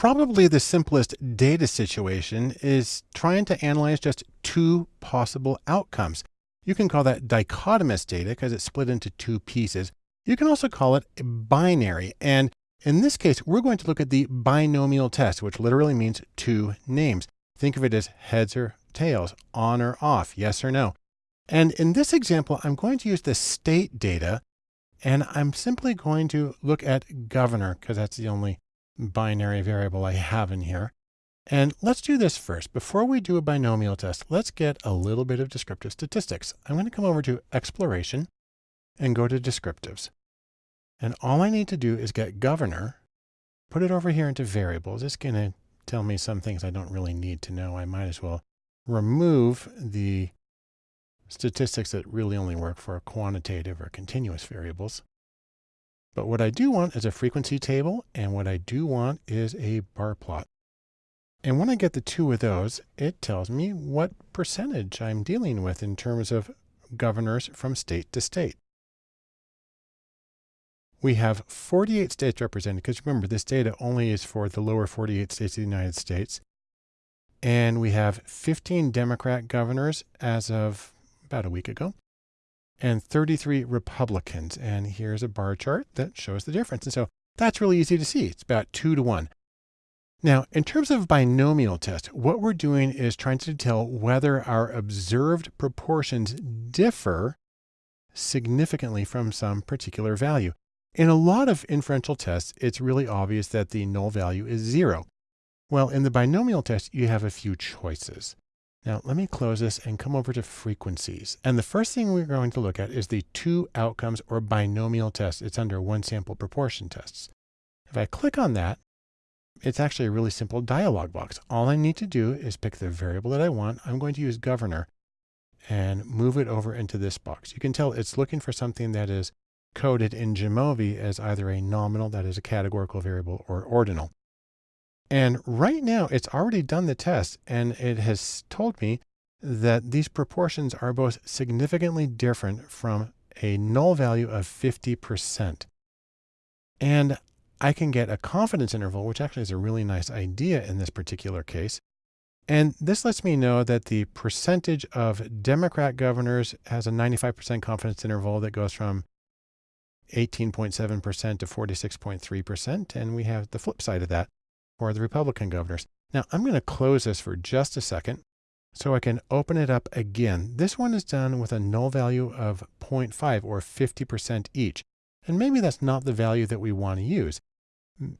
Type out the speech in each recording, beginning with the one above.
Probably the simplest data situation is trying to analyze just two possible outcomes. You can call that dichotomous data because it's split into two pieces. You can also call it binary. And in this case, we're going to look at the binomial test, which literally means two names. Think of it as heads or tails, on or off, yes or no. And in this example, I'm going to use the state data and I'm simply going to look at governor because that's the only binary variable I have in here. And let's do this first. Before we do a binomial test, let's get a little bit of descriptive statistics. I'm going to come over to exploration and go to descriptives. And all I need to do is get governor, put it over here into variables. It's going to tell me some things I don't really need to know. I might as well remove the statistics that really only work for quantitative or continuous variables. But what I do want is a frequency table, and what I do want is a bar plot. And when I get the two of those, it tells me what percentage I'm dealing with in terms of governors from state to state. We have 48 states represented, because remember, this data only is for the lower 48 states of the United States. And we have 15 Democrat governors as of about a week ago and 33 Republicans. And here's a bar chart that shows the difference. And so that's really easy to see. It's about two to one. Now, in terms of binomial test, what we're doing is trying to tell whether our observed proportions differ significantly from some particular value. In a lot of inferential tests, it's really obvious that the null value is zero. Well, in the binomial test, you have a few choices. Now let me close this and come over to frequencies. And the first thing we're going to look at is the two outcomes or binomial test. It's under one sample proportion tests. If I click on that, it's actually a really simple dialog box. All I need to do is pick the variable that I want. I'm going to use governor and move it over into this box. You can tell it's looking for something that is coded in Jamovi as either a nominal, that is a categorical variable, or ordinal. And right now it's already done the test and it has told me that these proportions are both significantly different from a null value of 50%. And I can get a confidence interval, which actually is a really nice idea in this particular case. And this lets me know that the percentage of Democrat governors has a 95% confidence interval that goes from 18.7% to 46.3%. And we have the flip side of that, or the Republican governors. Now I'm going to close this for just a second so I can open it up again. This one is done with a null value of 0.5 or 50% each. And maybe that's not the value that we want to use.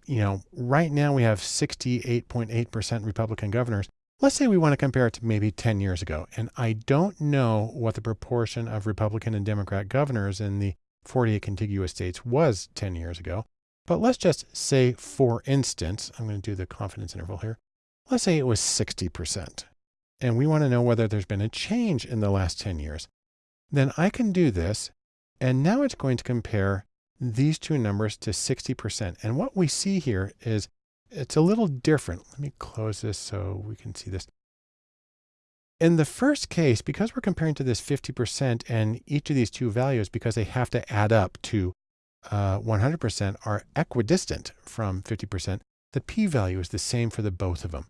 You know, right now we have 68.8% Republican governors. Let's say we want to compare it to maybe 10 years ago. And I don't know what the proportion of Republican and Democrat governors in the 48 contiguous states was 10 years ago. But let's just say, for instance, I'm going to do the confidence interval here. Let's say it was 60%. And we want to know whether there's been a change in the last 10 years. Then I can do this. And now it's going to compare these two numbers to 60%. And what we see here is it's a little different. Let me close this so we can see this. In the first case, because we're comparing to this 50% and each of these two values, because they have to add up to 100% uh, are equidistant from 50%, the p-value is the same for the both of them.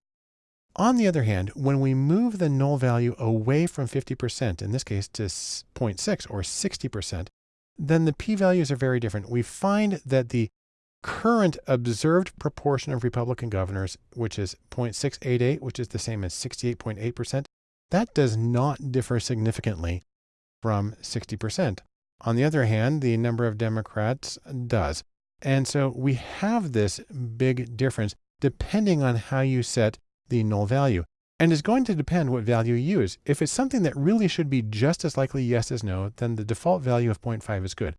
On the other hand, when we move the null value away from 50%, in this case to 0.6 or 60%, then the p-values are very different. We find that the current observed proportion of Republican governors, which is 0.688, which is the same as 68.8%, that does not differ significantly from 60%. On the other hand, the number of Democrats does. And so we have this big difference depending on how you set the null value. And it's going to depend what value you use. If it's something that really should be just as likely yes as no, then the default value of 0.5 is good.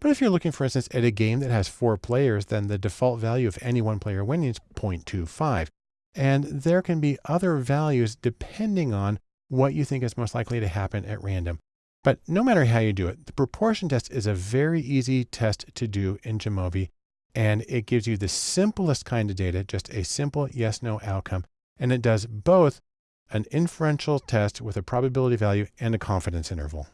But if you're looking, for instance, at a game that has four players, then the default value of any one player winning is 0.25. And there can be other values depending on what you think is most likely to happen at random. But no matter how you do it, the proportion test is a very easy test to do in Jamovi. And it gives you the simplest kind of data, just a simple yes, no outcome. And it does both an inferential test with a probability value and a confidence interval.